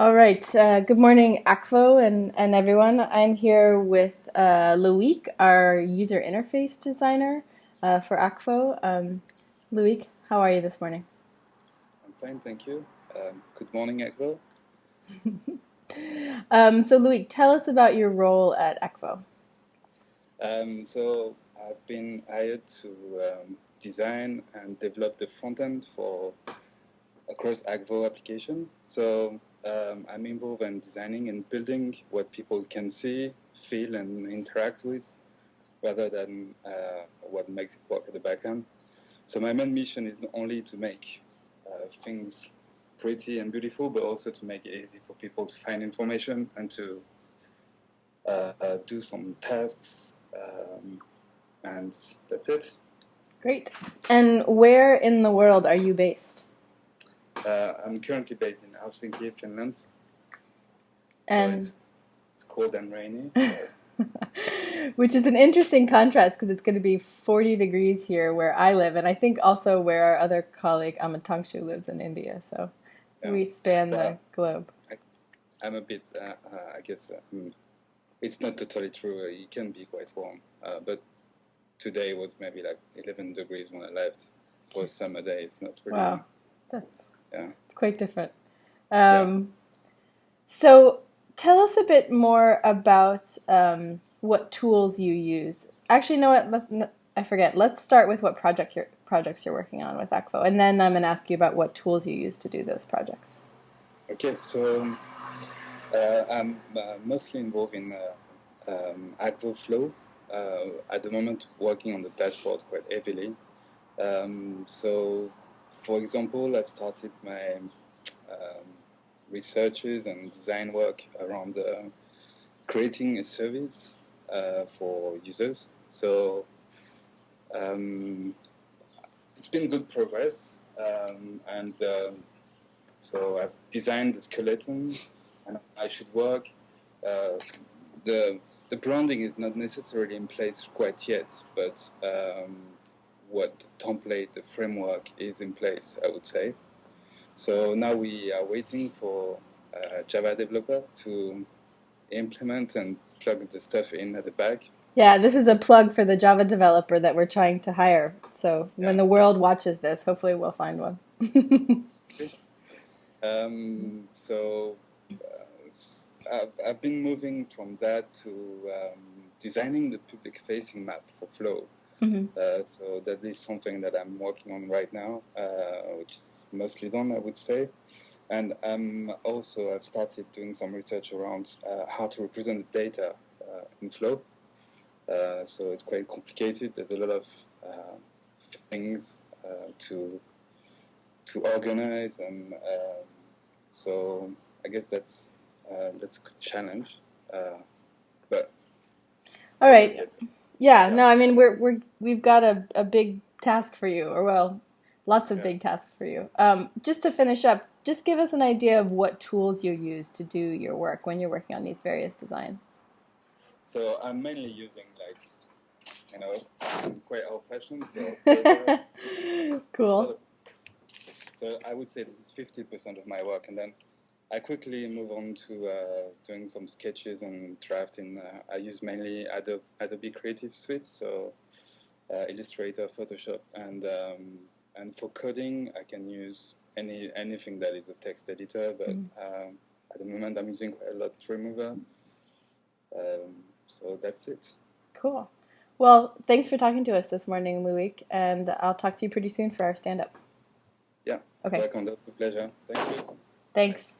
All right. Uh, good morning, Akvo and, and everyone. I'm here with uh, Loic, our user interface designer uh, for Akvo. Um, Loic, how are you this morning? I'm fine, thank you. Um, good morning, Akvo. um, so, Loic, tell us about your role at Akvo. Um, so, I've been hired to um, design and develop the front end for across Akvo application. So um, I'm involved in designing and building what people can see, feel, and interact with, rather than uh, what makes it work at the back end. So my main mission is not only to make uh, things pretty and beautiful, but also to make it easy for people to find information and to uh, uh do some tasks. Um, and that's it. Great. And where in the world are you based? Uh, I'm currently based in Helsinki, Finland. And so it's, it's, cold and rainy. Which is an interesting contrast because it's going to be 40 degrees here where I live, and I think also where our other colleague Amatangshu lives in India. So yeah. we span the globe. I, am a bit, uh, uh, I guess, uh, hmm, it's not totally true. It can be quite warm, uh, but today was maybe like 11 degrees when I left for a summer day. It's not really. Wow, that's yeah. It's quite different. Um, yeah. So tell us a bit more about um, what tools you use. Actually, know what? I forget. Let's start with what project you're, projects you're working on with Akvo, and then I'm going to ask you about what tools you use to do those projects. Okay, so uh, I'm uh, mostly involved in uh, um, Akvo Flow. Uh, at the moment, working on the dashboard quite heavily. Um, so for example, I've started my um, researches and design work around uh, creating a service uh, for users. So um, it's been good progress, um, and um, so I've designed the skeleton, and I should work. Uh, the the branding is not necessarily in place quite yet, but um, what the template, the framework is in place, I would say. So now we are waiting for a Java developer to implement and plug the stuff in at the back. Yeah, this is a plug for the Java developer that we're trying to hire. So yeah. when the world watches this, hopefully we'll find one. um, so uh, I've, I've, been moving from that to um, designing the public facing map for Flow. Mm-hmm. Uh, so that is something that I'm working on right now, uh, which is mostly done, I would say. And um, also I've started doing some research around uh, how to represent the data uh, in Flow. Uh, so it's quite complicated. There's a lot of uh, things to to organize, and um, so I guess that's that's a good challenge. but all right. Yeah, no, I mean we're we're we've got a, a big task for you, or well, lots of yeah. big tasks for you. Um, just to finish up, just give us an idea of what tools you use to do your work when you're working on these various designs. So I'm mainly using like, you know, quite old-fashioned, so cool. So I would say this is 50% of my work, and then I quickly move on to uh, doing some sketches and drafting. Uh, I use mainly Adobe, Adobe Creative Suite, so uh, Illustrator, Photoshop, and um, and for coding, I can use any anything that is a text editor. But mm. um, at the moment, I'm using quite a lot Remover. Um, so that's it. Cool. Well, thanks for talking to us this morning, Loic, and I'll talk to you pretty soon for our stand-up. Yeah. Okay. Welcome. Pleasure. Thank you. Thanks.